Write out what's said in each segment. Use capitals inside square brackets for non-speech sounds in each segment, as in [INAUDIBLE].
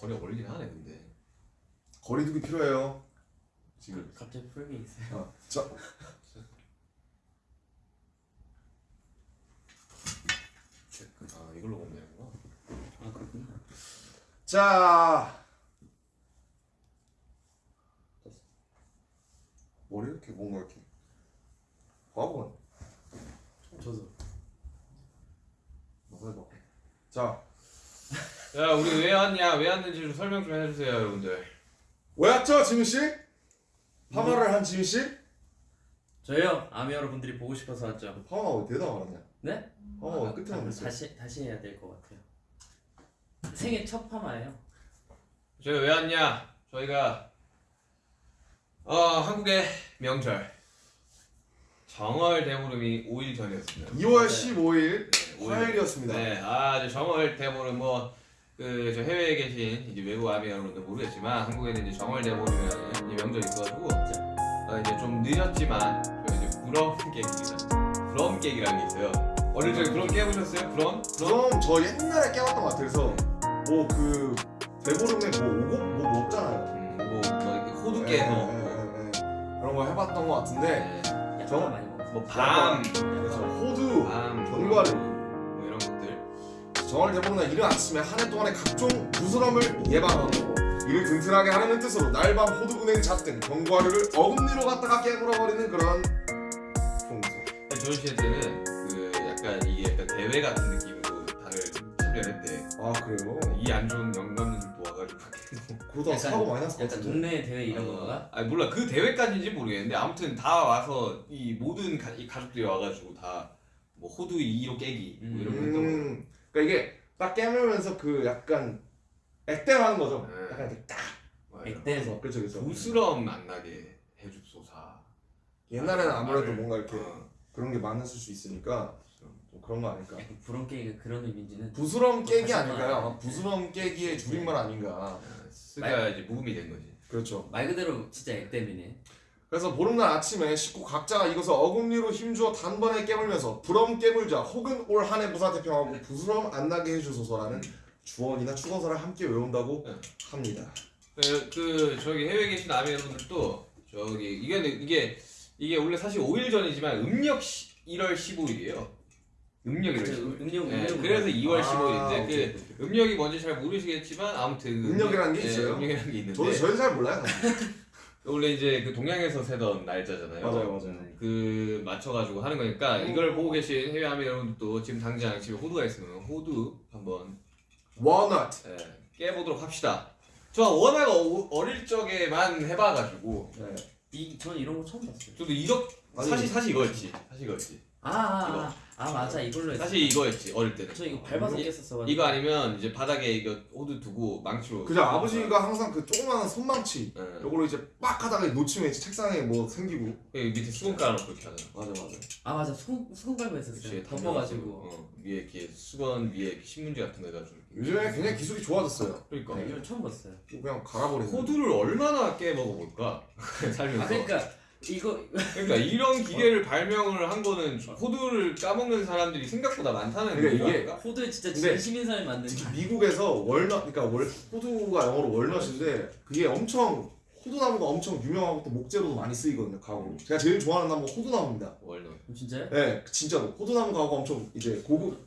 거리 걸리긴 하네 근데. 거리두기 필요해요. 지금. 갑자기 풀게 있어요. 어, 자, 아 이걸로 보면 되는구나. 아 그렇구나. 자. 머리 이렇게 뭔가 이렇게 과거는 저도. 뭐가 봐. 자, 야 우리 왜 왔냐 왜 왔는지 좀 설명 좀 해주세요 여러분들. 왜 왔죠, 지민 씨? 파마를 한 지민 씨? 저요 아미 여러분들이 보고 싶어서 왔죠. 파마 왜 대답 안 하냐? 네? 어, 아, 끝에 아, 안 됐어. 다시 다시 해야 될 것 같아요. 생애 첫 파마예요. 저희 왜 왔냐? 저희가 어 한국의 명절 정월 대보름이 5일 전이었습니다. 2월 네. 15일 네, 오일. 화요일이었습니다. 네, 아 이제 정월 대보름 뭐 그 저 해외에 계신 이제 외국 아미 여러분들 모르겠지만 한국에는 이제 정월 이 명절이 있어가지고 어, 이제 좀 늦었지만 저희 이제 부럼 깨기입니다. 부럼 깨기라는 게 있어요. 어릴 적에 부럼 깨보셨어요? 부럼? 부럼? 그럼 저 옛날에 깨봤던 것 같아요. 그래서 뭐 그 대보름에 뭐 오곡 뭐 먹잖아요. 음, 뭐, 뭐 이렇게 호두 예, 깨서 예, 예, 예. 그런 거 해봤던 것 같은데 네, 약간 저- 많이 먹었어요. 뭐 밤, 그래서 호두 밤, 견과류. 정월 대보름날 이른 아침에 한 해 동안의 각종 부스럼을 예방하고 이를 든든하게 하려는 뜻으로 날밤 호두은행 잣등 견과류를 어금니로 갖다가 깨물어버리는 그런. 조현 씨 때는 그 약간 이게 약간 대회 같은 느낌으로 다들 참여했대. 아 그래요? 이 안 좋은 영감님들도 와가지고. 그러다 약간- 사고 많이 났을 것 약간 같은데. 동네 대회 이런 어, 건가? 아니 몰라 그 대회까지인지 모르겠는데 아무튼 다 와서 이 모든 가, 이 가족들이 와가지고 다 뭐 호두 2로 깨기 뭐 이런 거 했던 거. 음, 그러니까 이게 딱 깨물면서 그 약간 액땜하는 거죠. 네. 약간 이렇게 딱. 맞아요. 액땜. 그렇죠, 그렇죠. 부스럼 안 나게 해줍소사. 옛날에는 아무래도 말을, 뭔가 이렇게 어, 그런 게 많았을 수 있으니까 좀 그런 거 아닐까. 부런 깨기가 그런 의미인지는 부스럼 깨기 아닐까요? 한번 아마 부스럼 깨기의 줄임말 아닌가. 쓰가 이제 묵음이 된 거지. 그렇죠. 말 그대로 진짜 액땜이네. 그래서 보름날 아침에 식구 각자가 이것을 어금니로 힘주어 단번에 깨물면서 부럼 깨물자 혹은 올 한해 무사태평하고 부스럼 안 나게 해주소서라는 주원이나 축원서를 함께 외운다고 네. 합니다. 그, 그 저기 해외에 계신 아미 여러분들도 저기 이게 이게 이게 원래 사실 5일 전이지만 음력 시, 1월 15일이에요. 음력 1월 15일. 음력 네, 음력. 그래서 2월 아, 15일인데 오케이, 그 오케이. 음력이 뭔지 잘 모르시겠지만 아무튼 그 음력이라는 게 네, 있어요? 음력이라는 게 있는데 저도 저희 잘 몰라요. [LAUGHS] 원래 이제 그 동양에서 세던 날짜잖아요. 맞아요, 맞아요. 음, 그 맞춰가지고 하는 거니까 이걸 보고 계신 해외 아미 여러분들도 지금 당장 집에 호두가 있으면 호두 한번 워넛. 예, 깨보도록 합시다. 저 워낙 어, 어릴 적에만 해봐가지고 네. 이 전 이런 거 처음 봤어요. 저도 이거 아니, 사실 사실 이거였지 사실 이거였지 아, 아, 아, 아 맞아. 이걸로 했어. 사실 이거였지 어릴 때는. 저 이거 밟아서 이- 깼었어. 이거 아니면 이제 바닥에 이거 호두 두고 망치로 그죠. 아버지가 항상 그 조그마한 손망치 예, 요걸로 이제 빡 하다가 놓치면 이제 책상에 뭐 생기고. 여기 밑에 수건 깔아놓고 그렇게 하잖아. 맞아 맞아. 아 맞아. 손손 밟아 그치, 했었어요. 덮어가지고. 덮어가지고. 어, 위에 이렇게 수건 위에 이렇게 신문지 같은 거 해가지고. 요즘에 굉장히 기술이 좋아졌어요. 그러니까. 네, 이걸 처음 봤어요. 그냥 갈아버리는. 호두를 얼마나 깨 먹어볼까? [LAUGHS] 살면서. 아 그러니까 이거 그러니까 이런 기계를 발명을 한 거는 호두를 까먹는 사람들이 생각보다 많다는 그러니까 이유가 이게? 호두에 진짜 진심인 사람이 만든. 특히 미국에서 월넛 그러니까 월 호두가 영어로 월넛인데 그게 엄청 호두나무가 엄청 유명하고 또 목재로도 많이 쓰이거든요 가구 제가 제일 좋아하는 나무가 호두나무입니다 walnut 진짜요? 네 진짜로 호두나무 가구가 엄청 이제 고급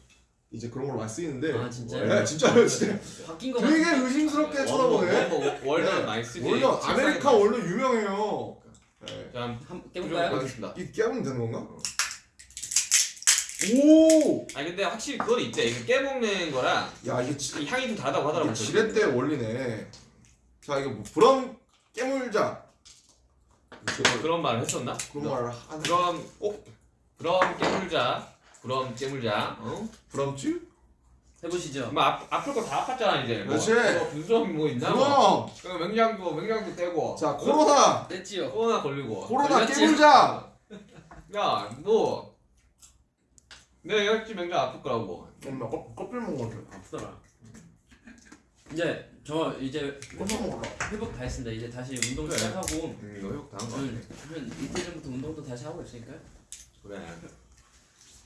이제 그런 걸로 많이 쓰이는데 아 진짜요? 네 진짜요 진짜 바뀐 거 되게. 의심스럽게 쳐다보네 wal- walnut 네. 많이 쓰지 walnut 아메리카 walnut 유명해요 네. 자, 한번 깨볼까요? 하겠습니다. 이 깨면 되는 건가? 오! 아니 근데 확실히 그건 있대. 이거 깨먹는 거랑 야 이게 지, 이 향이 좀 다르다고 하더라고. 이게 지렛대 원리네 자 이거 뭐 브럼 깨물자 제가 그런 말을 했었나? 그런 말을 하는 그럼 어? 그럼 깨물자. 그럼 깨물자. 어? 브럼치? 해보시죠. 뭐 아, 아플 거 다 아팠잖아 이제. 뭐, 그렇지. 뭐 분수염이 뭐 있나? 뭐. 그 맹장도 맹장도 떼고. 자 코로나! 됐지요. 코로나 걸리고. 코로나? 깨물자! [LAUGHS] 야, 뭐 내가 역시 맹장 아플 거라고. 엄마 껍- 껍질 같아 아프더라. 이제 저 이제 회복 다 했습니다. 이제 다시 운동 그래. 시작하고 음, 이거 회복 당한 거 한, 같아. 한 이틀 전부터 운동도 다시 하고 있으니까요. 그래.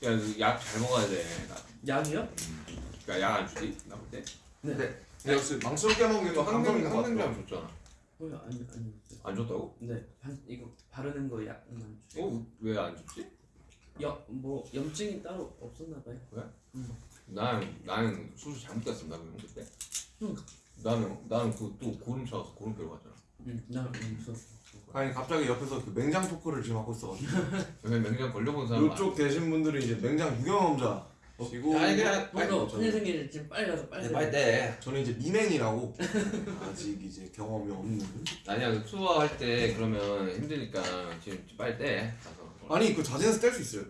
야, 약 잘 먹어야 돼. 나. 약이요? 그 러니까 약안 주지? 나볼 때. 네. 근데 역시 망치로 깨먹는 게 감성인 것 같아. 항생제하면 줬잖아. 어, 아니 아니. 안 줬다고? 네, 반, 이거 바르는 거 약만 주. 어? 왜 안 줬지? 염뭐 염증이 따로 없었나 봐요. 나는 나는 수술 잘못 갔습니다 그럼 그때. 응. 나는 나는 그또 고름 차서 고름표로 갔잖아. 응, 나 무서워. 아니 갑자기 옆에서 그 맹장 토크를 지금 하고 있어가지고 왜 [LAUGHS] 맹장 걸려본 사람 이쪽 계신 분들이 이제 맹장 유경험자 시고 아니 그냥 너도 저는- 큰일 생길 지금 빨리 가서 빨리. 빨리 때. 저는 이제 미맹이라고 아직 이제 경험이 없는 아니야 그 투어 할 때 그러면 힘드니까 지금 빨리 때 가서. 아니 그 자진해서 뗄 수 있어요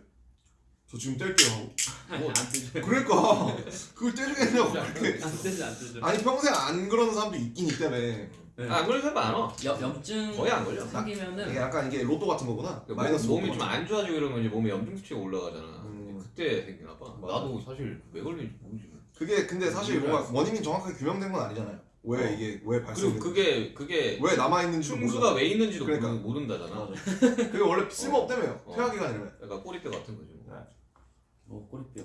저 지금 뗄게요 하고 [LAUGHS] 아니 안 뜨죠. 그러니까 그걸 떼주겠냐고 그렇게 안 뜨죠 안 뜨죠. 아니 평생 안 그러는 사람도 있긴 있다며 네. 아, 안 걸려 사람 많아. 염 염증 거의 안 걸려. 이게 생기면은 약간 이게 로또 같은 거구나 그러니까 마이너스 몸- 로또 좀안 좋아지고 이러면 이제 몸에 염증 수치가 올라가잖아. 음. 그때 생기나 봐. 맞아. 나도 사실 왜 걸리는지 모르지. 거. 그게 근데 사실 음, 뭔가 원인이 정확하게 규명된 건 아니잖아요 왜 어. 이게 왜 그리고 발생 그게 그게 왜 남아 있는지 충수가 왜 있는지도 그러니까. 모르- 모른다잖아. 그게 원래 쓸모없다며요 어. 퇴화기관이라며 약간 꼬리뼈 같은 거지. 뭐. 뭐 꼬리뼈.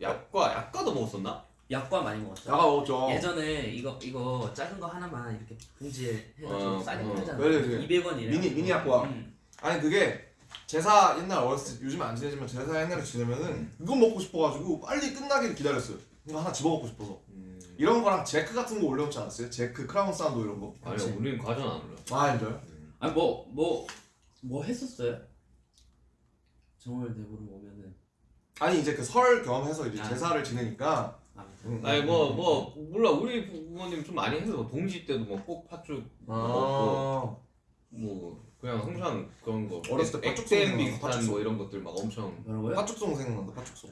약과 약과도 먹었었나? 약과 많이 먹었죠. 나가 먹었죠 예전에 이거 이거 작은 거 하나만 이렇게 봉지에 해가지고 어, 싸게 어. 팔잖아. 네, 네, 네. 200원이래. 미니 미니 약과 음. 아니 그게 제사 옛날 어렸을 때 요즘 안 지내지만 제사 옛날에 지내면은 이거 먹고 싶어가지고 빨리 끝나기를 기다렸어요. 이거 하나 집어먹고 싶어서. 음. 이런 거랑 제크 같은 거 올려놓지 않았어요? 제크 크라운 산도 이런 거? 아니 우리는 과잔 안 올려. 아 진짜요? 아니 뭐 뭐 뭐 했었어요? 정월 대보름 오면은. 아니 이제 그설 겸해서 이제 아. 제사를 지내니까. 아, 응, 아니 응, 뭐 응, 뭐 몰라. 우리 부모님 좀 많이 해서 동지 때도 뭐 꼭 팥죽 아. 뭐 그냥 항상 그런 거 어렸을 때 팥죽 액땜 생각나, 비슷한 팥죽. 뭐 이런 것들 막 엄청 뭐라고요? 파축송 생각난다 파축송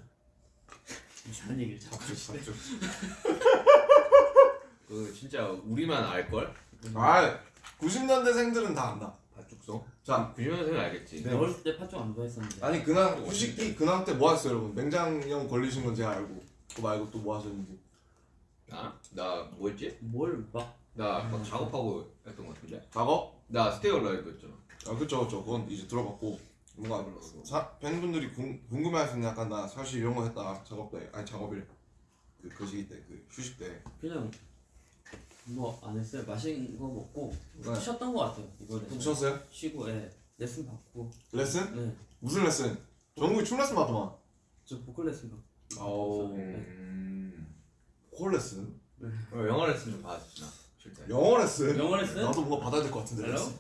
무슨 얘기를 자꾸 하시네. [LAUGHS] 그 진짜 우리만 알 걸. 아 90년대생들은 다 안다 팥죽송. 자 90년생은 알겠지. 네. 어렸을 때 팥죽 안 좋아했었는데. 아니 근황 후식기 근황 때 뭐 하셨어요 여러분 맹장염 걸리신 건 제가 알고 그거 말고 또 뭐 하셨는지 나? 나 뭐였지? 뭘 막 나 막 작업하고 했던 것 같은데. 작업? 나 스테이어 라이브였잖아. 아 그쵸 그쵸 그건 이제 들어봤고 뭔가 사, 팬분들이 궁, 궁금해하시는 약간 나 사실 이런 거 했다 작업 때 아니 작업일 그, 그 시기 때그 휴식 때 그냥 뭐 안 했어요. 맛있는 거 먹고 네. 쉬었던 거 같아요. 이번에. 좀 쉬었어요? 쉬고 예. 레슨 받고. 레슨? 네. 무슨 레슨? 정국이 춤 레슨 받더만 저 보컬 레슨 받고. 오 음. 콜 레슨? 어, 영어 레슨 좀 받았지 나. 쉴 때. 영어 레슨? 영어 레슨? 나도 뭔가 받아야 될 것 같은데? 레슨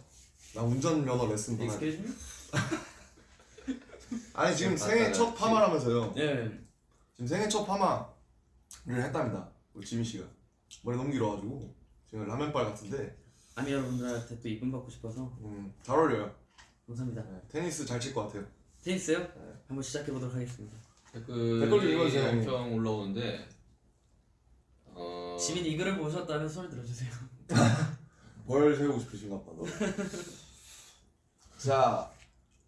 나 운전면허 레슨 받아야 돼 Excuse me? [LAUGHS] 아니 지금 받아야 생애 첫 지. 파마라면서요 예. 지금 생애 첫 파마를 했답니다 우리 지민 씨가 머리 너무 길어가지고 지금 라면빨 같은데 아미 여러분들한테 또 이쁨 받고 싶어서 음, 잘 어울려요 감사합니다. 네, 테니스 잘 칠 것 같아요 테니스요? 한번 시작해 보도록 하겠습니다. 댓글 댓글 좀 읽어주세요, 형님. 엄청 올라오는데. 어. 지민이 이 글을 보셨다면 손을 들어주세요. [LAUGHS] 벌 세우고 싶으신가 봐 너. 자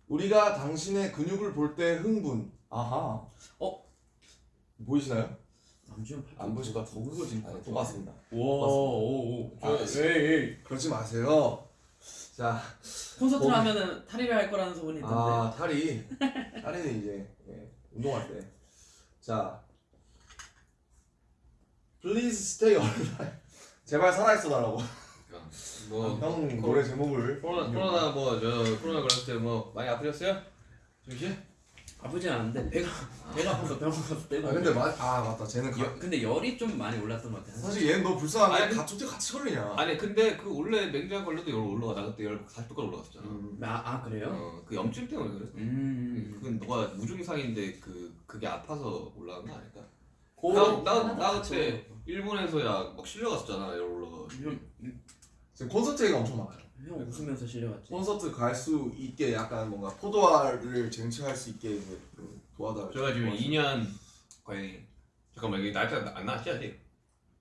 우리가 당신의 근육을 볼 때 흥분 아하 어? 보이시나요? 남주현. 안 보실 것 어그러진 아, 똑같습니다 오오오. 아, 에이 에이 그러지 마세요 자 콘서트를 거기- 하면은 탈의를 할 거라는 소문이 있던데. 아 탈이 탈이는 이제 예, 운동할 때. 자, Please stay alive. 제발 살아있어 달라고. 그러니까 뭐형 노래 제목을. 코로나 코로나 뭐저 코로나 걸렸을 때 뭐 많이 아프셨어요? 씨? 아프진 않은데 배가 배가 아파서 병원 가서 떼고. 아 근데 맞, 아 맞다. 쟤는 가, 여, 근데 열이 좀 많이 올랐던 것 같아. 사실 얘는 너 불쌍한 아니, 게 같이 같이 걸리냐. 아니 근데 그 원래 맹장 걸려도 열 올라가 나 그때 열 40도까지 올라갔었잖아. 음. 아, 아 그래요? 어, 그 염증 때문에 그랬어. 음. 그건 너가 무증상인데 그 그게 아파서 올라간 거 아닐까? 고- 나, 나, 하나도 나안 그때 일본에서 야 막 실려갔었잖아 열 올라가. 형, 지금 콘서트 얘기가 엄청 많아요. 형 웃으면서 실려갔지. 콘서트 갈 수 있게 약간 뭔가 포도알을 쟁취할 수 있게 이제 좀 도와달. 제가 지금 2년 거의 잠깐만 여기 날짜 안 나왔지 아직?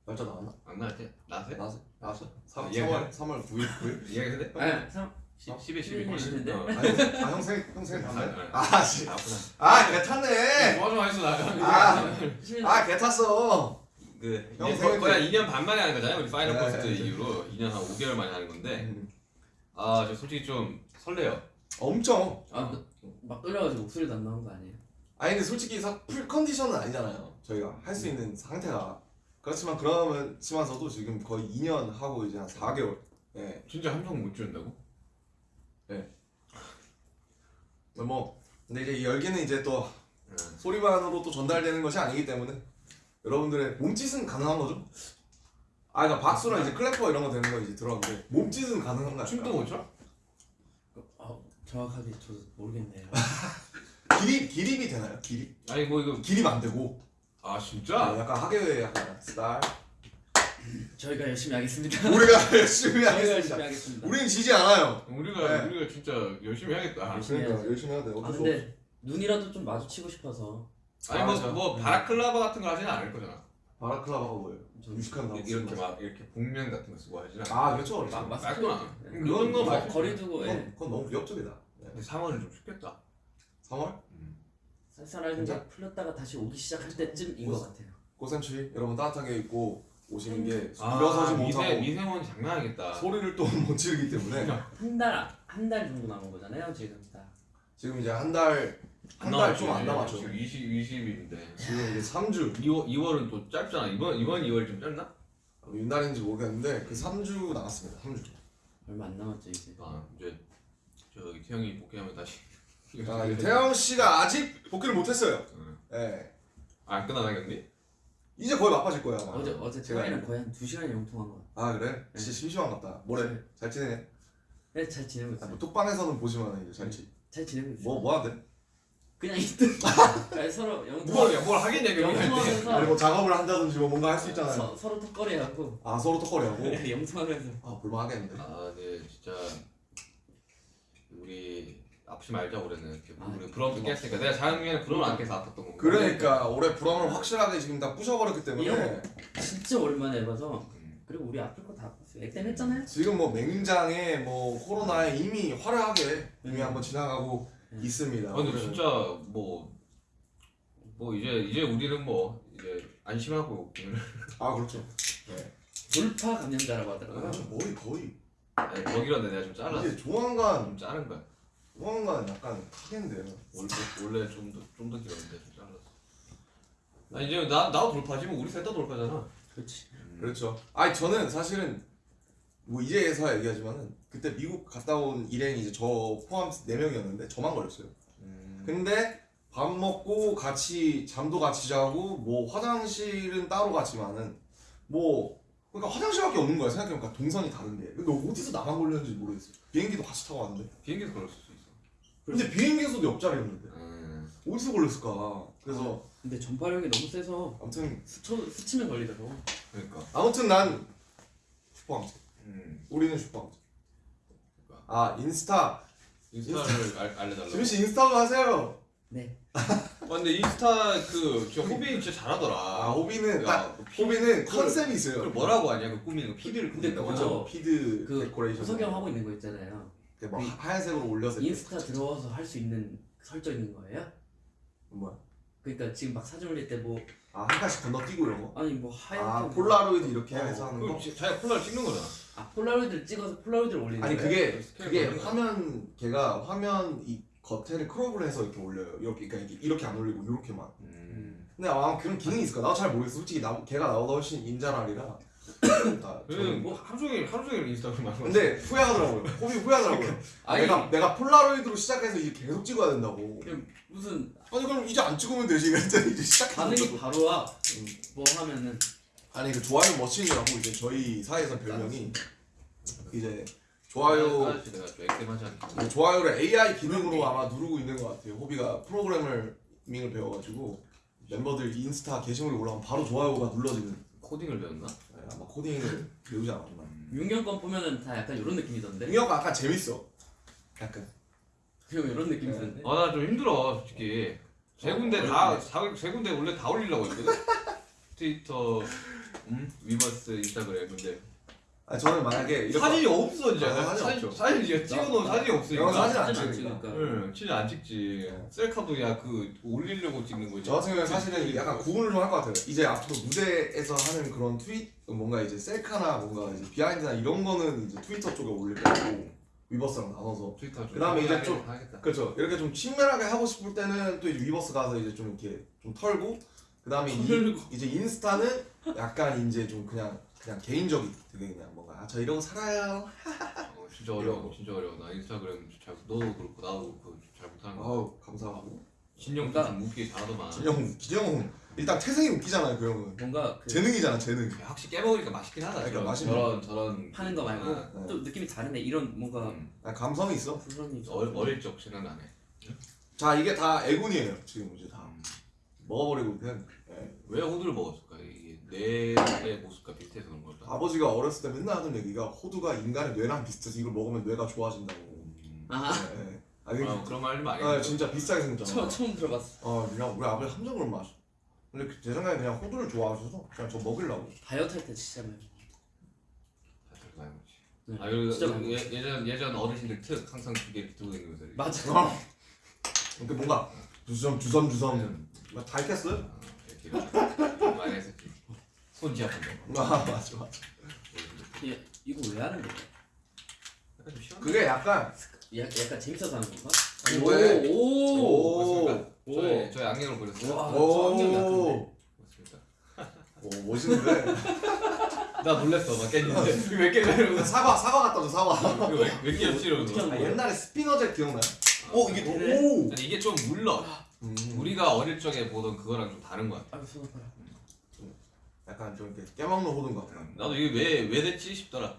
날짜 나왔나? 안 나왔지? 나왔어요? 나왔어? 나왔어? 3, 아, 3월 3월 9일 9일? 이야기해도 돼? 아니, 상 10에 12. 11일 인데? 어. 아니, 아, 형 생일, 형 생일 아? 아, 아, 씨. 아프다. 아, 개 탔네! 뭐가 좀 했어 나. 아, 실 아, 개 탔어! 그 형 이제 거의 한 2년 반 만에 하는 거잖아요. 우리 파이널 네, 콘서트 네. 이후로 2년 한 5개월 만에 하는 건데 음. 아, 저 솔직히 좀 설레요. 엄청! 아, 막 떨려가지고 목소리도 안 나온 거 아니에요? 아니, 근데 솔직히 사, full 컨디션은 아니잖아요. 저희가 할 수 있는 상태가. 그렇지만 그러면서도 지금 거의 2년 하고 이제 한 4개월. 예. 진짜 함성 못 지른다고? 뭐 근데 이제 이 열기는 이제 또 응. 소리만으로 또 전달되는 것이 아니기 때문에 여러분들의 몸짓은 가능한 거죠? 아, 그러니까 박수랑 이제 클래퍼 이런 거 되는 거 이제 들었는데 몸짓은 가능한 거 춤도? 못 춰? 어, 정확하게 저도 모르겠네요. [LAUGHS] 기립 기립이 되나요? 기립? 아니 뭐 이거 기립 안 되고 아 아, 진짜? 약간 하계회 약간 스타일. 저희가 열심히 하겠습니다. [LAUGHS] 우리가 열심히 하겠습니다. 우린 지지 않아요. 우리가 네. 우리가 진짜 열심히 해야겠다. 열심히 그러니까 해야지. 열심히 해야 돼. 아 어쩔. 근데 눈이라도 좀 마주치고 싶어서 아니 아, 뭐, 맞아. 뭐 바라클라바 같은 거 하지는 않을 거잖아. 바라클라바가 뭐예요? 저 유식한 나무. 이렇게 막 이렇게 복면 같은 거 쓰고 하지는 않아. 아 그렇죠. 마- 그렇죠. 마스크 깔끔하네. 네. 그 정도 거- 말 거리 두고 예. 그건, 그건 너무 위협적이다. 네. 근데 3월은 좀 춥겠다. 3월 쌀쌀하게 진짜? 풀렸다가 다시 오기 시작할 때쯤인 것 같아요. 고센추위 여러분 따뜻하게 입고 오시는 게 아, 일어서지 미세 못하고 미세먼지 장난 아니겠다. 소리를 또 [LAUGHS] 못 지르기 때문에 한 달 한 달 정도 남은 거잖아요 지금 딱. 지금 이제 한 달 한 달 좀 안 남았죠. 지금 20 20일인데. 지금 이제 3주 2월 2월은 또 짧잖아. 이번 이번 2월 좀 짧나? 윤달인지 모르겠는데 그 3주 남았습니다. 3주. 얼마 안 남았죠 이제. 아 이제 저기 태영이 복귀하면 다시. [LAUGHS] 아, 이제 태영 씨가 아직 복귀를 못했어요. 응. 예. 아 끝나나겠니? 이제 거의 바빠질 거야. 아마. 어제 어제 제가 태영이랑 거의 한2 시간 영통한 거. 아 그래? 진짜 심심한 것 같다. 뭐래? 네. 잘 지내네. 네, 잘 지내고 아, 있어요. 뭐 톡방에서는 보지만 이제 잘 지. 잘 지내고 있어요. 뭐뭐 하는데? 그냥 있든. [LAUGHS] 아니, 서로 영통. 뭘, 뭘 하겠냐 그게. 아니 영통하면서 뭐 작업을 한다든지 뭐 뭔가 할 수 있잖아요. 서, 서로 턱걸이하고 아 서로 톡거리하고. [LAUGHS] 영통하면서. 아 볼만하겠는데. 아, 네, 진짜 우리 아프지 말자 올해는. 아, 우리 부러움 깼으니까 내가 작년에 부러움 안 깨서 아팠던 거. 그러니까 올해 불황을 확실하게 지금 다 부셔버렸기 때문에 진짜 오랜만에 해봐서 음. 그리고 우리 아플 거다 아팠어요. 액땜 했잖아요. 지금 뭐 맹장에 뭐 코로나에 이미 화려하게 이미 음. 한번 지나가고 음. 있습니다. 아, 근데 올해는. 진짜 뭐. 뭐 이제 이제 우리는 뭐 이제 안심하고 오늘 아 그렇죠. 돌파 감염자라고 아, 하더라고요. 거의 거의 아니, 거기라도 내가 좀 잘랐어. 이제 조만간 좀 자른 거야. 조만간 약간 하겠는데요. 원래 원래 좀 더 좀 더 길었는데 좀 잘랐어. 아 이제 나 나도 돌파지 뭐 우리 셋 다 돌파잖아. 그렇지. 그렇죠. 아니 저는 사실은 뭐 이제서야 얘기하지만은 그때 미국 갔다 온 일행이 이제 저 포함 4 명이었는데 저만 걸렸어요. 음. 근데 밥 먹고 같이 잠도 같이 자고 뭐 화장실은 따로 갔지만은 뭐 그러니까 화장실밖에 없는 거야 생각해보니까 동선이 다른데 근데 어디서 나만 걸렸는지 모르겠어 비행기도 같이 타고 왔는데 비행기도 그럴 수도 있어. 근데 비행기에서도 옆자리였는데 음. 어디서 걸렸을까 그래서 근데 전파력이 너무 세서 아무튼 스쳐, 스치면 걸리더라고. 그러니까. 아무튼 난 슈퍼항체 음. 우리는 슈퍼항체 아 인스타 인스타를 알, 알려달라고. 지민 씨 인스타도 하세요 네. 아, 근데 인스타 그 진짜 호빈 진짜 잘하더라. 아 호비는 야, 딱그 그걸- 컨셉이 있어요 그걸 뭐라고 하냐 그 꾸미는 거 feed를 근데 그거- feed 그 데코레이션 구석영 하고 있는 거 있잖아요. 그뭐그 하얀색으로 올려서 인스타 들어와서 할 수 있는 설정 있는 거예요? 뭐야 그러니까 지금 막 사진 올릴 때뭐 아 한 칸씩 건너뛰고 이런 거 아니 뭐 하얗게 아 뭐- 폴라로이드 이렇게 어, 해서 하는 거? 지- 자기가 폴라를 찍는 거잖아. 아 폴라로이드를 찍어서 폴라로이드를 올리는 아니? 그게 그게. 화면 걔가 화면 이 겉에를 crop을 해서 이렇게 올려요 이렇게 그러니까 이렇게, 이렇게 안 올리고 이렇게만 음. 근데 아마 그런 기능이 있을까? 나도 잘 모르겠어 솔직히 나, 걔가 나보다 훨씬 인잘알이라 나그 저는 뭐 하루 종일 하루 종일 인스타그램 하고. 근데 후회하더라고요 호비 후회하더라고요 [LAUGHS] 아, 아니, 내가 내가 폴라로이드로 시작해서 이제 계속 찍어야 된다고 그냥 무슨 아니 그럼 이제 안 찍으면 되지 그랬더니 이제 반응이 시작했어 바로 와. 뭐 하면은 아니 그 좋아요 머신이라고 이제 저희 사이에서 별명이 이제 좋아요. 그 좋아요를 AI 기능으로 아마 누르고 있는 것 같아요. 호비가 프로그래밍을 배워가지고 멤버들 인스타 게시물이 올라오면 바로 좋아요가 눌러지는 코딩을 배웠나? 네, 아마 코딩을 배우지 않았나. 윤기 형 건 보면은 다 약간 이런 느낌이던데. 능력 아까 재밌어. 약간 그리고 이런 느낌이던데. 아 나 좀 힘들어 솔직히. 세 군데 어, 다세 군데 원래 다 올리려고 했거든. 트위터, 음, 위버스, 인스타그램 근데 아 저는 만약에 이렇게 사진이 없어 이제. 아, 사진 사진 없죠. 사진 이제 찍어놓은 나- 사진이 없으니까. 사진 안 사진 안 찍으니까. 찍으니까. 응, 진짜 안 찍지. 네. 셀카도 야 그 올리려고 찍는 거지. 저 같은 경우는 사실은 약간 구분을 좀 할 것 같아요. 이제 앞으로 무대에서 하는 그런 트윗 뭔가 이제 셀카나 뭔가 이제 behind나 이런 거는 이제 트위터 쪽에 올릴 거고 위버스랑 나눠서 트위터 좀. 그다음에 이제 좀- 하겠다. 그렇죠. 이렇게 좀 친밀하게 하고 싶을 때는 또 이제 위버스 가서 이제 좀 이렇게 좀 털고 그 다음에 이, 이제 인스타는 약간 이제 좀 그냥 그냥 개인적인 되게 그냥 아, 저 이러고 살아요. 어, 진짜 어려워 진짜 어려워 나 인스타그램 잘 너도 그렇고 나도 그렇고 잘 못하는 거 아우 감사하고. 뭔가- 좀 웃기게 잘하더만 진영 기정 일단 태생이 웃기잖아요 그 형은. 뭔가 그 재능이잖아 재능. 확실히 깨먹으니까 맛있긴 하다 그러니까 맛있는 저런 저런 파는 거 말고 아, 네. 좀 느낌이 다르네. 이런 뭔가 음. 아, 감성이 있어. 부선이 어, 어릴 적 생각나네 자 이게 다 애군이에요 지금 이제 다 음. 먹어버리고 그냥. 예. 왜 호두를 먹었을까 이게 뇌의 모습과 비슷해서 그런 걸까 아버지가 어렸을 때 맨날 하던 얘기가 호두가 인간의 뇌랑 비슷해서 이걸 먹으면 뇌가 좋아진다고. 음. 아 예, 예. 아, 이게- 어, 그런 말좀 많이 아 했어. 진짜 비슷하게 처음 생겼잖아. 처음 들어봤어. 어 그냥 우리 아버지 함정 그런 맛. 근데 그- 제 생각에 그냥 호두를 좋아하셔서 그냥 저 먹으려고. 다이어트 할 때 진짜 많이. 다들 많이 먹지. 네. 아 그리고 진짜 그 많이 예, 예전 예전 어르신들 특 항상 두개 이렇게 들고 다니면서 이렇게. 맞아. 어. 이렇게 뭔가 주섬 주섬 주섬 음. 다 익혔어요? 아, 이렇게 [LAUGHS] 많이 했었 거. 아 맞아 맞아. 이- 이거 왜 하는 거야? 약간 좀 시원. 그게 약간 야, 약간 재밌어서 하는 건가? 아니, 왜? 오, 오. 오. 오. 저의 저의 악력을 보였어요. 와, 저 안경 약한데. 오? 오 멋있는데. [LAUGHS] 나 놀랬어 막 깼는데 왜 깨냐 이러고 사과 사과 갖다 줘 사과. 왜왜 이러고. 어떻게 하는 아? 옛날에 스피너잭 기억나요? 어, 이게 그래? 오. 아니 이게 좀 물러. 음, 우리가 어릴 적에 보던 그거랑 좀 다른 거야. 아, 손 아파라. 약간 좀 이렇게 깨먹는 호두인 것 같아요. 나도 이게 왜 왜 됐지 싶더라.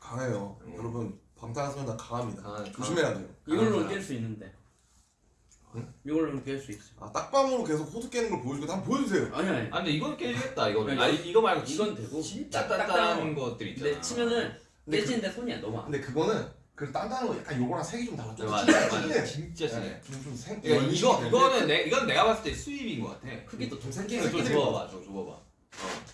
강해요. 음. 여러분 방탄소년단 강합니다. 강한- 조심해야 돼요. 이걸로는 아. 깰수 있는데. 응? 이걸로는 깰 수 있어. 아 딱밤으로 계속 호두 깨는 걸 보여주고 한번 보여주세요. 아니 아니. 아 근데 이건 깨지겠다 이거는. 아니, 아니 이거 말고 진- 이건 되고 진짜 딱- 딱딱한 것들 있잖아. 근데 치면은 근데 그- 깨지는데 손이 안. 근데 그거는 그 단단한 거 약간 요거랑 색이 좀 달라. 좀 맞아 진해, 맞아 진해. 진짜 진해. 네, 좀좀 생. 그러니까 이거 이거는 내 이건 내가 봤을 때 수입인 것 같아. 크기도 좀 생기- 이거 좀저 줘봐봐. 어,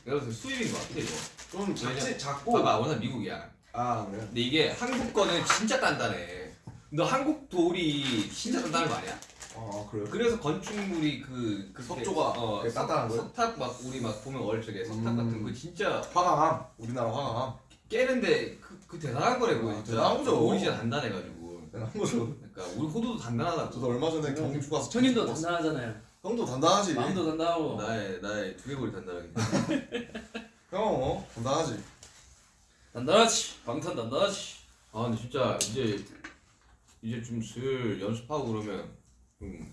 내가 봤을 때 수입인 것 같아 이거. 좀 작지 작고. 봐봐, 워낙 미국이야. 아 그래. 근데 이게 한국 거는 진짜 단단해. 너 한국 돌이 진짜 단단한 거 아니야? 아 그래요? 그래서 건축물이 그, 그 석조가 어, 되게 단단한 거예요? 석탑 막 우리 막 보면 어릴 적에 석탑 음. 같은 거 진짜 화강암. 우리나라 화강암. 깨는데 그, 그 대단한 거라고 아, 진짜. 대단한 거죠. 돌이 진짜 단단해가지고. 대단한 거죠. 그러니까 우리 호두도 단단하다고. 저도 얼마 전에 경주 가서 형님도 단단하잖아요. 형도 단단하지. 마음도 단단하고. 나의 나의 두개골이 단단하기 때문에. 형 어, 단단하지. 단단하지. 방탄 단단하지. 아 근데 진짜 이제 이제 좀 슬 연습하고 그러면 좀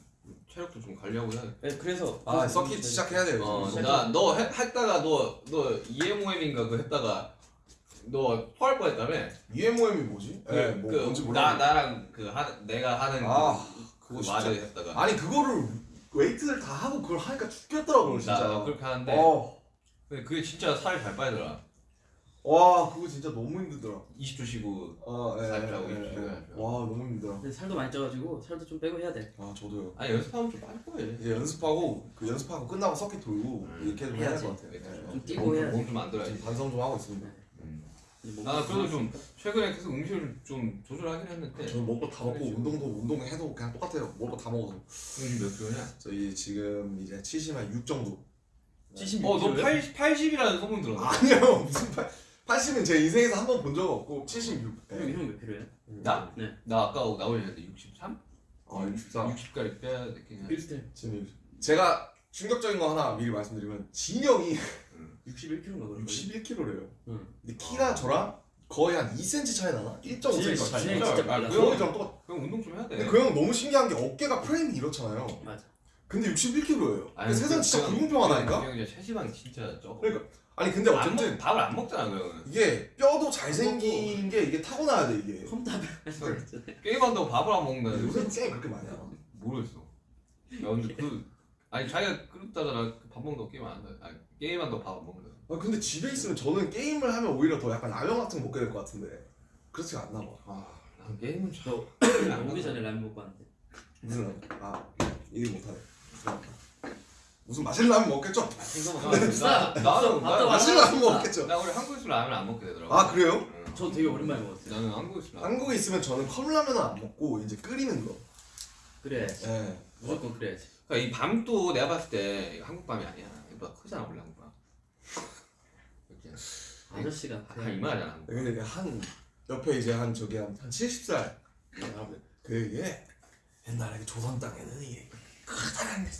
체력도 좀 관리하고 해야 돼. 네, 그래서 아 서킷 시작해야 돼요. 어, 지금. 나너 했다가 너너 EMOM인가 그 했다가 너 토할 뻔했다며. EMOM이 뭐지? 그, 네, 뭐 그, 뭔지 나 몰라. 나랑 그 하, 내가 하는 아, 그, 그거 그 진짜. 말을 했다가. 아니 그거를 웨이트를 다 하고 그걸 하니까 죽겠더라고 진짜. 나 그렇게 하는데 어, 근데 그게 진짜 살이 잘 빠지더라. 와 그거 진짜 너무 힘들더라. 20초 쉬고 아, 예, 살 빼고 예, 이렇게 예, 예. 해가지고. 와 너무 힘들더라. 근데 살도 많이 쪄가지고 살도 좀 빼고 해야 돼. 아 저도요. 아니 연습하면 좀 빠질 거예요. 이제 연습하고 그 연습하고 끝나고 서킷 돌고 음, 이렇게 좀 해야 될. 것 같아요. 예. 좀 뛰고 해야지. 몸좀 만들어야지. 지금 반성 좀 하고 있습니다. 뭐 아 저도 좀 최근에 계속 음식을 좀 조절하긴 했는데 아, 저는 먹고 다 먹고 지금. 운동도 운동해도 그냥 똑같아요 먹고 다 먹어도 요즘 몇 킬로냐? 저희 지금 이제 70한6 정도 76kg? 어너 80이라는 소문 들었어 아니요 무슨 8 80은 제 인생에서 한 번 본 적 없고 76 네. 형몇 킬로예요? 음. 나? 네. 나 아까 어, 나오려는데 63? 아 63? 60까지 빼야 되겠네 비슷해 제가 충격적인 거 하나 미리 말씀드리면 진영이 음. 61kg인가 그런 61kg래요. 응. 근데 키랑 아. 저랑 거의 한 2cm 차이 나나? 1.5cm 차이. 진짜, 진짜 빨라. 그 형이랑 똑같. 형 운동 좀 해야 돼. 근데 그 형 너무 신기한 게 어깨가 프레임이 이렇잖아요. 맞아. 근데 61kg예요. 아니, 세상 진짜 그 불공평하다니까. 그 형이 체지방 진짜 적어. 그러니까 아니 근데 어쨌든 먹, 밥을 안 먹잖아 그형 이게 뼈도 잘생긴 게 이게 타고나야 돼 이게. 컴퓨터 네. 게임한다고 밥을 안 먹는다. 요새 게 그렇게 많이 하나? 모르겠어. 야 근데 그 아니 자기가 그렇다잖아. 밥 먹는다고 게임 안 한다. 아니 게임한다고 밥안 먹는다. 아 근데 집에 있으면 저는 게임을 하면 오히려 더 약간 라면 같은 거 먹게 될 것 같은데 그렇지가 않나 봐. 아, 난 게임은 참. 나 오기 전에 라면 먹고 왔는데. 무슨 라면? 아 얘기 못하네. 무슨 맛있는 라면 먹겠죠? 나 비싸. [LAUGHS] 나- 나는 맛있는 라면 먹겠죠? 나 원래 한국에 있으면 라면 안 먹게 되더라고. 아 그래요? 응. 저 되게 오랜만에 먹었어요. 나는 한국에 있으면. 한국에 있으면 저는 컵라면은 안 먹고 이제 끓이는 거. 그래야지. 예. 무조건 그래야지. 그러니까 이 밤도 내가 봤을 때 이거 한국 밤이 아니야. 이거 크잖아 원래 한국 밤. [LAUGHS] 이렇게 아저씨가 한 이만하잖아. 한국 밤. 근데 한 옆에 이제 한 저기 한, 한 70살 그게 옛날에 그 조선 땅에는 이게 크다란 게.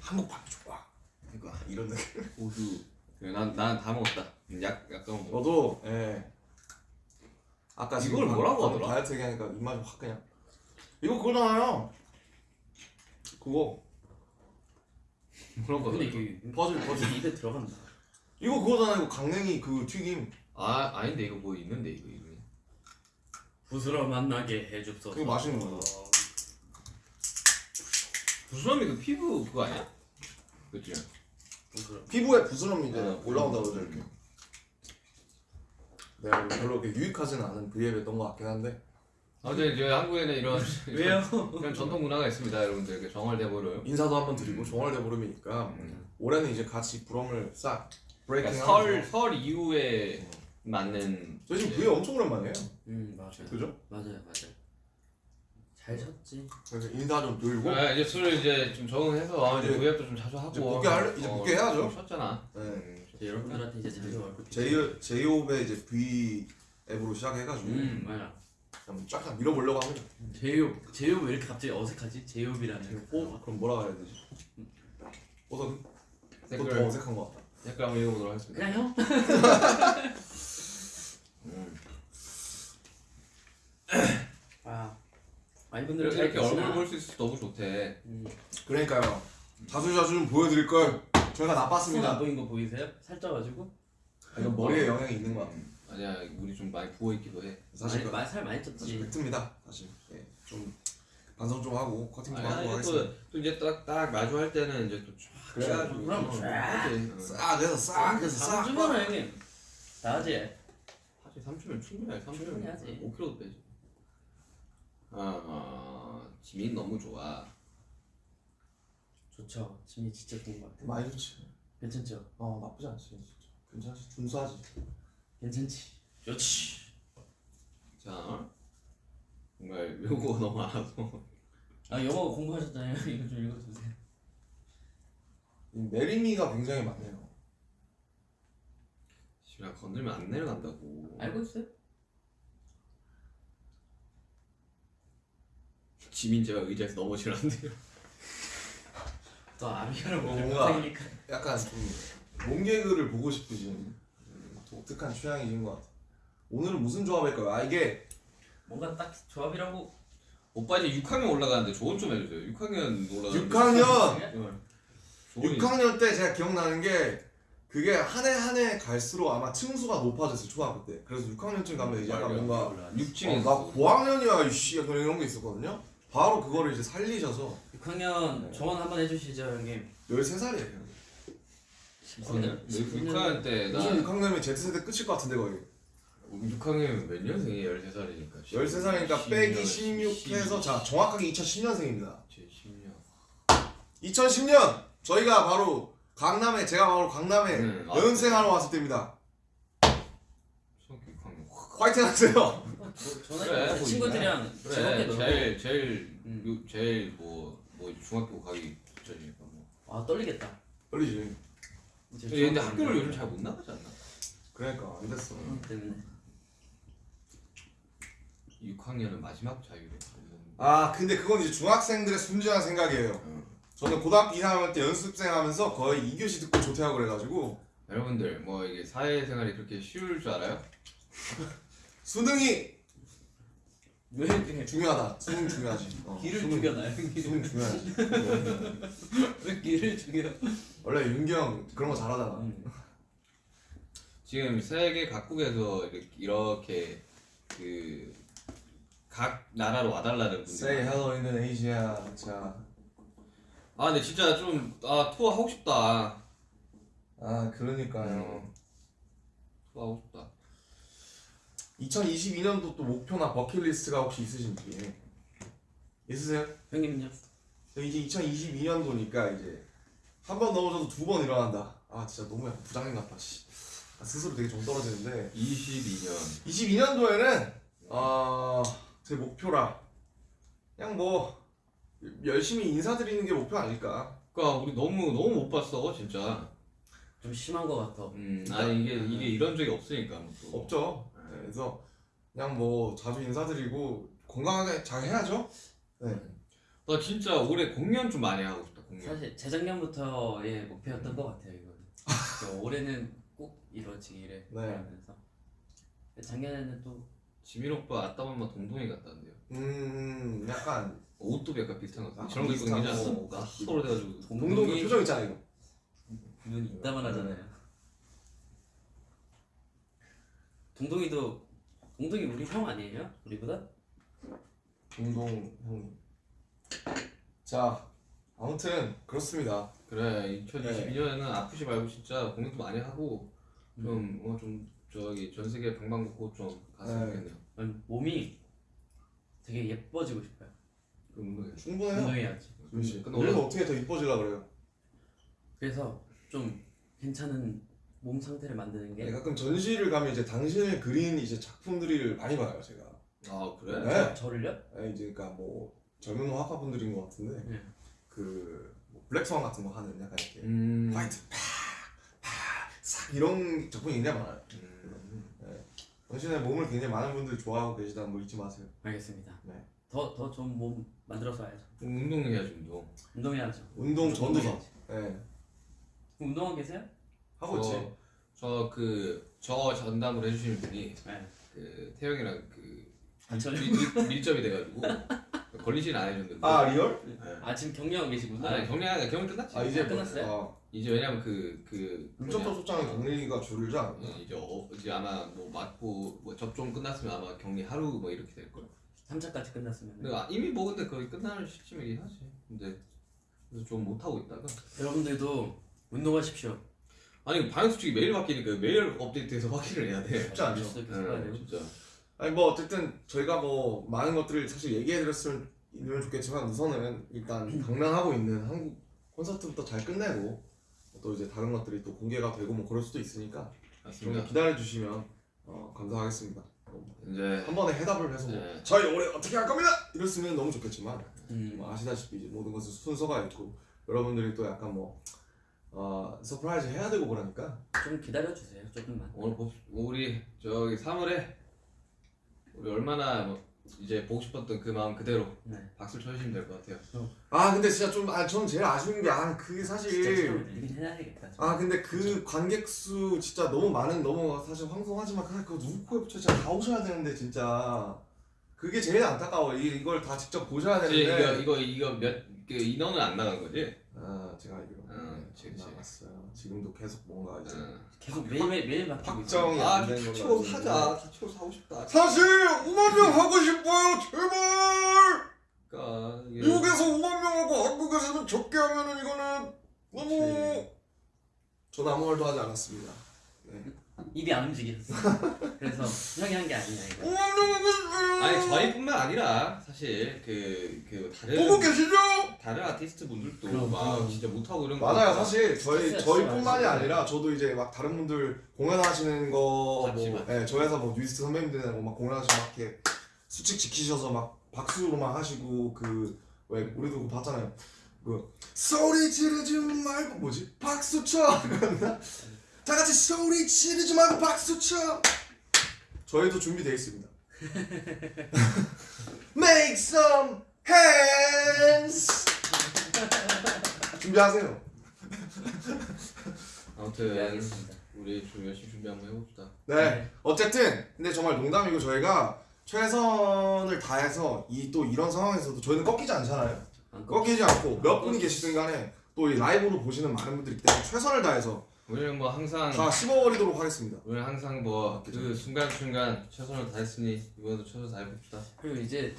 한국 밤이 좋아. 그러니까 이런 느낌. 호두. 난난 다 먹었다. 약 약간 먹어. 너도 예. 아까 이걸 뭐라고 하더라? 다이어트 얘기하니까 입맛이 확 그냥. 이거 그거잖아요. 그거 그런 거. 근데 이게 퍼즐 퍼즐. 입에 들어간다. 이거 그거잖아요. 이거 강냉이 그 튀김. 아 아닌데 이거 뭐 있는데 이거 이거. 부스러 만나게 해줍소서. 그거 맛있는 거다. 부스럼이 그 피부 그거 아니야? 그치? 부스러. 피부에 부스럼이 이제 어, 올라온다고 음. 그러죠 이렇게. 내가 별로 그렇게 유익하지는 않은 브이앱이었던 것 같긴 한데. 아무튼 이제 한국에는 이런 [LAUGHS] 왜요? 이런 전통 문화가 있습니다, 여러분들. 그 정월 대보름. 인사도 한번 드리고 종월대 보름이니까 음. 올해는 이제 같이 부럼을 싹 브레이킹 그러니까 설, 설 이후에 맞는 저희 지금 이제 브이 엄청 오랜만이에요. 음 맞아요. 그죠? 맞아요 맞아요. 잘 쳤지. 그래서 인사 좀 드리고 아, 이제 술 이제 좀 적응해서 이제 이제- 구앱도 좀 자주 하고 이제 복귀 할- 이제 복귀 해야죠. 좀 쉬었잖아. 네. 음, 이제 여러분들한테 이제 자주. 제이 제이홉의 이제 V 앱으로 시작해가지고 음 맞아. 좀쫙 밀어보려고 합니다. 제이홉 제이홉 왜 이렇게 갑자기 어색하지? 제이홉이라는. 어? 그럼 뭐라 해야 되지? 어서 댓글 그더 어색한 것 같다. 댓글 한번 읽어보도록 하겠습니다. 그냥 형? 음. 아 많이 분들은 이렇게? 얼굴 볼 수 있어서 너무 좋대. 음. 그러니까요. 자주자주 좀 보여드릴 걸 저희가 나빴습니다. 보인 거 보이세요? 살쪄가지고. 이건 머리에 영향이 있는 것 같아. 음, 아니야, 우리 좀 많이 부어 있기도 해. 사실 많이 그- 많이 살 많이 사실 쪘지. 팩트입니다. 사실 예, 좀 반성 좀 하고 커팅 좀 아니, 하고 하겠습니다. 또, 또 이제 딱, 딱 마주 할 때는 이제 또 쫙. 그래가지고 그럼 어, 쫙. 하지. 어. 싹 해서 싹 해서 싹. 3주면 형님. 나지. 사실 3주면 충분해. 3주면 충분히 하지. 5kg도 빼지. 아, 아, 지민 너무 좋아. 좋죠. 짐이 진짜 좋은 것 같아. 많이 좋지. 괜찮죠? 어 나쁘지 않지 진짜. 괜찮지. 준수하지. 괜찮지. 좋지. 자, 정말 요거 [LAUGHS] 너무 많아서. 아 영어 공부하셨잖아요. [LAUGHS] 이거 좀 읽어주세요. 이 내림이가 굉장히 많네요. 씨발 건들면 안 내려간다고. 알고 있어요? 지민 제가 의자에서 돼요. [LAUGHS] 또 아미가를 어, 못 뭔가-. 약간 좀 몸개그를 보고 싶으신 음, 독특한 취향이신 것 같아. 오늘은 무슨 조합일까요? 아 이게 뭔가 딱 조합이라고. 오빠 이제 6학년 올라가는데 조언 좀 해주세요. 6학년 올라가는데. 6학년 6학년 6학년 때 제가 기억나는 게 그게 한 해 한 해 갈수록 아마 층수가 높아졌어요 초등학교 때. 그래서 6학년쯤 가면 이제 약간 뭔가 6층에 어, 나 고학년이야 이씨 약간 이런 게 있었거든요. 바로 그거를 이제 살리셔서 6학년 네. 조언 한번 해주시죠 형님. 13살이에요. 6학년 6학년 때 나 무슨 6학년이면 Z세대 끝일 것 같은데 거의. 6학년이면 몇 년생이에요? 13살이니까 13살이니까 빼기 16 해서 자 정확하게 2010년생입니다. 제 10년 2010년 저희가 바로 강남에 제가 바로 강남에 음, 아, 연생하러 왔을 때입니다. 중학교 6학년 화이팅 하세요. 어, 저- 전에 그래, 그뭐 친구들이랑 즐겁게 그래. 제일 제일 음. 요- 제일 뭐뭐 중학교 가기 전이니까 뭐 아 떨리겠다. 떨리지. 이제 근데 학교를 요즘 잘 못 나가지 않나? 그러니까 안 됐어. 때문에. 6학년은 마지막 자유를 아 근데 그건 이제 중학생들의 순진한 생각이에요. 어. 저는 고등학교 2학년 때 연습생 하면서 거의 2교시 듣고 조퇴하고 그래가지고 여러분들 뭐 이게 사회생활이 그렇게 쉬울 줄 알아요? 수능이 왜 이렇게 중요하다. 수능 중요하지. 어, 길을 수능, 죽여놔요? 수능 중요하지. 왜 길을 죽여? 원래 윤기 형 그런 거 잘하잖아. 음. 지금 세계 각국에서 이렇게, 이렇게 그 각 나라로 와달라는 분들 Say hello Indonesia. 자, 아 근데 진짜 좀 아 투어 하고 싶다 아 그러니까요. 투어 하고 싶다 2022년도 또 목표나 버킷리스트가 혹시 있으신지 있으세요? 형님요? 이제 2022년도니까 이제 한 번 넘어져도 두 번 일어난다. 아 진짜 너무 약간 부장님 같다. 씨. 아, 스스로 되게 정 떨어지는데 22년 22년도에는 어, 제 목표라 그냥 뭐 열심히 인사드리는 게 목표 아닐까. 그니까 우리 너무 너무 못 봤어 진짜 좀 심한 거 같아. 음 아니 이게 이게 이런 적이 없으니까 뭐 또. 없죠. 네, 그래서 그냥 뭐 자주 인사드리고 건강하게 잘 해야죠. 네. 나 진짜 올해 공연 좀 많이 하고 싶다 공략. 사실 재작년부터의 목표였던 것 같아요 이거는. 그러니까 올해는 꼭 이루어지기를 네. 바라면서. 작년에는 또 지민 오빠 아따맘마 동동이 같다는데요. 음 약간 옷도 약간 비슷한 것 같아요. 아, 저런 거 입고 거. 않았어? 서로 돼가지고. 동동 그 표정 있잖아 이거. 눈이 이따만 하잖아요. 동동이도 동동이 우리 형 아니에요? 우리보다? 동동 형님. 자 아무튼 그렇습니다. 그래 2022년에는 아프지 말고 진짜 공연도 많이 하고 좀 어 좀 저기 전 세계 방방곡곡 좀 갔으면 네. 좋겠네요. 아니, 몸이 되게 예뻐지고 싶어요. 그 운동해. 충분해요. 운동해야지. 그렇지. 근데 그래서 원래- 어떻게 더 이뻐지려 그래요? 그래서 좀 괜찮은 몸 상태를 만드는 게 네, 가끔 전시를 가면 이제 당신을 그린 이제 작품들을 많이 봐요 제가. 아 그래? 네. 저 를요? 네, 이제 그러니까 뭐 젊은 화가분들인 것 같은데 네. 그 뭐 블랙스완 같은 거 하는 약간 이렇게 음. 화이트 팍팍싹 이런 작품이 굉장히 많아요. 음. 당신의 몸을 굉장히 많은 분들이 좋아하고 계시다는 거 잊지 마세요. 알겠습니다. 네. 더더 좋은 몸 만들어서 와야죠. 운동해야지 운동. 운동해야죠. 운동 전도사. 운동해야지. 네. 운동하고 계세요? 하고 있지. 저 그 저 전담을 해주시는 분이 네. 그 태영이랑 그 아, 전혀. 밀, 밀, 밀접이 돼가지고 [LAUGHS] 걸리진 않으셨는데. 아 real? 네. 아 지금 격리하고 계시구나. 아니 경량 경량 끝났지. 아 이제 끝났어요? 뭐, 이제 왜냐면 그그 아, 밀접도 소장의 격리가 줄지 않나? 이제 어, 이제 아마 뭐 맞고 뭐 접종 끝났으면 아마 격리 하루 뭐 이렇게 될 거야. 3차까지 끝났으면 근데 아, 이미 뭐 근데 거의 끝날 시점이긴 하지. 근데 그래서 좀 못 하고 있다가 여러분들도 운동하십시오. 아니 방역 수칙이 매일 바뀌니까 매일 업데이트해서 확인을 해야 돼. 쉽지 않죠. 네. 진짜. 아니 뭐 어쨌든 저희가 뭐 많은 것들을 사실 얘기해드렸으면 좋겠지만 우선은 일단 방랑하고 있는 한국 콘서트부터 잘 끝내고 또 이제 다른 것들이 또 공개가 되고 뭐 그럴 수도 있으니까 좀 맞습니다. 기다려 주시면 어, 감사하겠습니다. 이제 한 번에 해답을 해서 뭐 네. 저희 올해 어떻게 할 겁니다 이랬으면 너무 좋겠지만 음. 뭐 아시다시피 이제 모든 것은 순서가 있고 여러분들이 또 약간 뭐 어, surprise 해야 되고 그러니까 좀 기다려 주세요. 조금만. 오늘 봅 우리 저기 3월에 우리 얼마나 뭐 이제 보고 싶었던 그 마음 그대로 네. 박수를 쳐주시면 될 것 같아요. 아 근데 진짜 좀아전 제일 아쉬운 게 아 그게 진짜 사실 처음 들긴 해야겠다. 아 근데 그 관객 수 진짜 너무 많은 너무 사실 황송하지만 그냥 그거 누구 코에 붙여 진짜 다 오셔야 되는데 진짜 그게 제일 안타까워 이, 이걸 다 직접 보셔야 되는데 이거 이거 이거 몇그 인원은 안 나간 거지? 아 제가 알기로 응, 그치, 안 그치. 나갔어요 지금도 계속 뭔가 이제 응. 계속 매일 매일 매일 바뀌고 있어요. 확정이 아, 안 된 걸로 다치고 알고 사자. 있는데. 다치고 사고 싶다. 사실 5만 명 하고 싶어요 제발 그러니까 이게 미국에서 5만 명하고 한국에서는 적게 하면은 이거는 너무 저는 아무 말도 하지 않았습니다 입이 안 움직였어. 그래서 형이 한 게 아니야 이거. 5만 명 하고 싶어요 아니 저희뿐만 아니라 사실 그, 그 다른 보고 계시죠? 다른 아티스트 분들도 그럼, 막 그럼. 진짜 못하고 이런 거 맞아요. 사실 저희 스트레스 저희뿐만이 많지. 아니라 저도 이제 막 다른 분들 공연하시는 거 맞지, 뭐, 맞지. 예, 저 회사 뭐 뉴이스트 선배님들이랑 막 공연하시고 막 이렇게 수칙 지키셔서 막 박수로만 하시고 그 왜 우리도 그거 봤잖아요. 그 소리 지르지 말고 뭐지? 박수 쳐. [LAUGHS] 그랬나? 다 같이 소리 지르지 말고 박수 쳐. 저희도 준비되어 있습니다. [LAUGHS] Make some hands. 준비하세요. 아무튼 네, 알겠습니다. 우리 좀 열심히 준비 한번 해봅시다. 네. 네. 어쨌든 근데 정말 농담이고 저희가 최선을 다해서 이 또 이런 상황에서도 저희는 꺾이지 않잖아요. 꺾이지 않고 몇 분이 계시든 간에 또 이 라이브로 보시는 많은 분들이 있기 때문에 최선을 다해서 우리는 뭐 항상 다 씹어버리도록 하겠습니다. 우리는 항상 뭐 그 순간 순간 최선을 다했으니 이번에도 최선 다해봅시다. 그리고 이제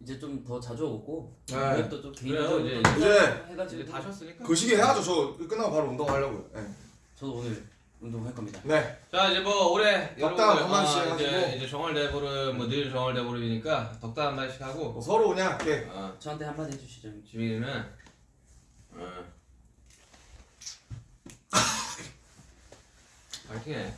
이제 좀 더 자주 오고 네. 공연도 좀 그래요, 개인적으로 이제- 또 이제- 해가지고 이제 다 쉬었으니까. 그 시기 해야죠. 저 끝나고 바로 운동하려고요. 네. 저도 오늘 운동할 겁니다. 네. 자 이제 뭐 올해 덕담 한 마디씩 어, 이제 해가지고. 이제 정월 대보름 뭐늘 정월 대보름이니까 덕담 한 마디씩 하고 뭐 서로 그냥 이렇게 어, 저한테 한 마디 해주시죠. 지민이는 어, [LAUGHS] 파이팅 해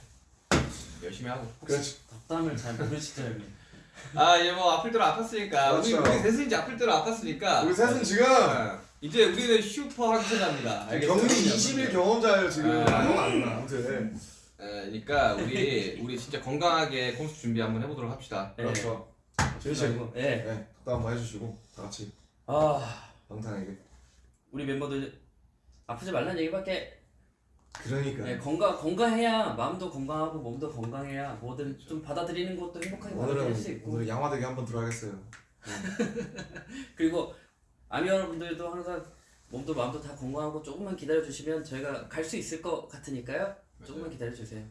열심히 하고 그렇지. 덕담을 잘 모르시죠 형님. [LAUGHS] 아 이제 뭐 아플 대로 아팠으니까 우리 그렇죠. 우리 셋은 이제 아플 대로 아팠으니까 우리 셋은 지금 어, 이제 우리는 슈퍼 항체자입니다 격리 20일 경험자예요 지금. 네. 아무나 아무나 아무튼. 그러니까 우리 우리 진짜 건강하게 콘서트 준비 한번 해보도록 합시다 네. 그렇죠. 씨. 그리고, 네. 네. 덕담 한번 해주시고 다 같이 아 방탄에게. 우리 멤버들 아프지 말라는 얘기밖에 그러니까 예, 건강 건강해야 마음도 건강하고 몸도 건강해야 뭐든 좀 받아들이는 것도 행복하게 받아들일 수 있고 오늘 양화대기 한번 들어가겠어요. [LAUGHS] 그리고 아미 여러분들도 항상 몸도 마음도 다 건강하고 조금만 기다려 주시면 저희가 갈 수 있을 것 같으니까요. 조금만 기다려 주세요.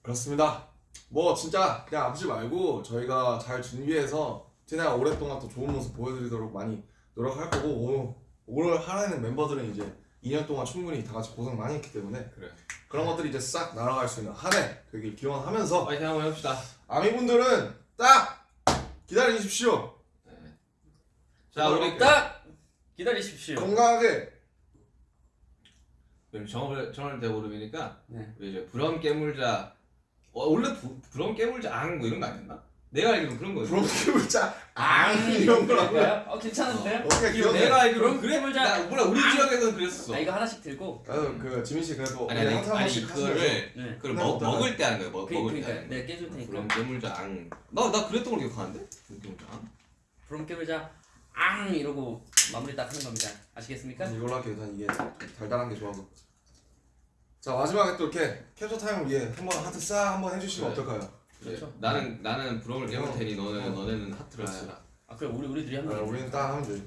그렇습니다. 뭐 진짜 그냥 아프지 말고 저희가 잘 준비해서 티나가 오랫동안 또 좋은 모습 보여드리도록 많이 노력할 거고 오, 올 한해는 멤버들은 이제 2년 동안 충분히 다 같이 고생 많이 했기 때문에 그래. 그런 것들이 이제 싹 날아갈 수 있는 한 해 되길 기원하면서 파이팅 한번 해봅시다. 아미분들은 딱 기다려 주십시오. 자 우리 딱 기다리십시오. 건강하게 그럼 정월 정월 대보름이니까 네. 우리 이제 부럼 깨물자 어, 원래 부, 부럼 깨물자 앙뭐 이런 거 아니었나? 내가 알기로는 그런 거였어. 부럽게물자 앙 이런 거라고. 어 괜찮은데요? 오케이 기억해. 내가 알기로는 부럼 그래. 나 몰라 우리 지역에서는 그랬었어. 아 이거 하나씩 들고 나도 그 지민 씨 그래도 아니 아니 아니 이거를 네. 그걸 나 먹. 먹을 때 하는 거야. 먹, 그, 먹을 때 그러니까 하는 거. 내가 깨줄 테니까. 부럼 깨물 자 앙. 나 나 그랬던 걸로 기억하는데? 부럼 깨물 자 앙. 부럼 깨물 자 앙 이러고 마무리 딱 하는 겁니다. 아시겠습니까? 난 이걸로 할게요. 난 이게 달달한 게 좋아서. 자 마지막에 또 이렇게 캡처 타임을 위해 한번 하트 싹 한번 해주시면 그래. 어떨까요? 그렇죠. 네. 나는 나는 깨물 어. 테니 너는 어. 너네는 하트를 아, 쓰라. 아 그래 우리 우리 둘이 아, 한번. 우리는 딱 하면 돼.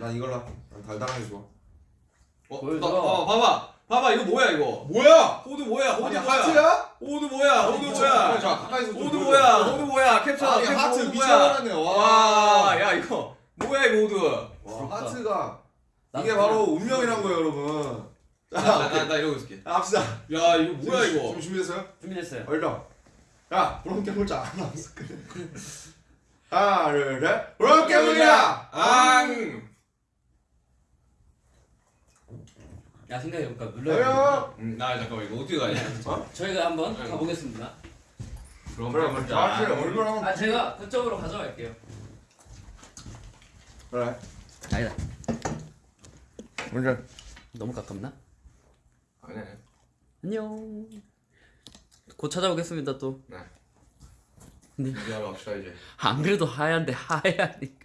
난 이걸로 할게. 난 달달한 게 좋아. 어, 보여줘. 봐, 봐봐, 봐봐, 봐봐, 이거 뭐야 이거? 뭐야? 호두 뭐야? 호두 아니 뭐야? 하트야? 호두 뭐야? 호두 뭐야? 자 가까이서 좀 호두 보여줘. 뭐야? 호두 뭐야? 캡처, 아니 캡처 하트 호두 뭐야? 미쳐버렸네. 와. 와, 야 이거 뭐야 이거 호두? 와 부럽다. 하트가 이게 그냥- 바로 운명이란 거예요, 여러분. 자, 나, 나, 나 이러고 있을게. 합시다. 야 이거 뭐야 지금- 이거? 지금 준비됐어요? 준비됐어요. 얼른. 야, 부럼 깨물자 안 나왔어. 하나, 둘, 셋. 부럼 깨물자. 앙. 야 생각해볼까 눌러야 어여. 음, 나 잠깐만 이거 어떻게 가냐? 저희가 한번 응. 가보겠습니다. 그럼 그래. 얼굴 한번. 아 제가 그쪽으로 가져갈게요. 그래. 아니다. 먼저. 너무 가깝나? 아니 아니. 안녕. 곧 찾아오겠습니다 또. 네. 네. 이제 하러 갑시다 이제. 안 그래도 하얀데 하얘하니까.